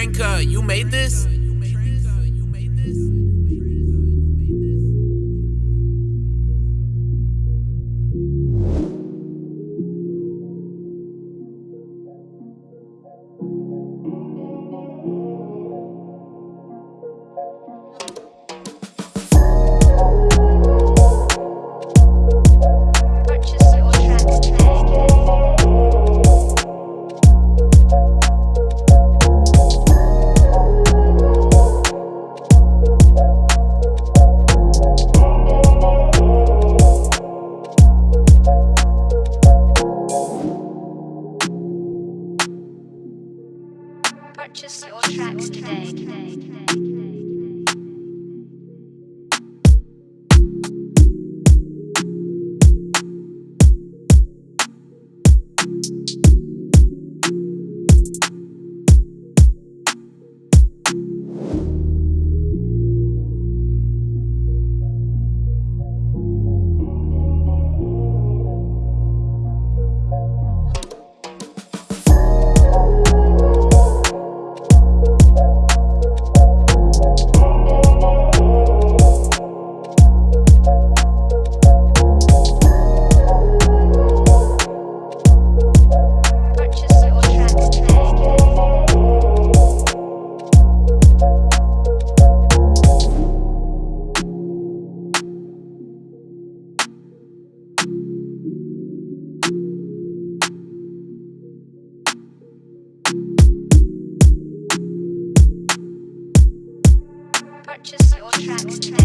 Tranka, you made this? Purchase your tracks today. Today.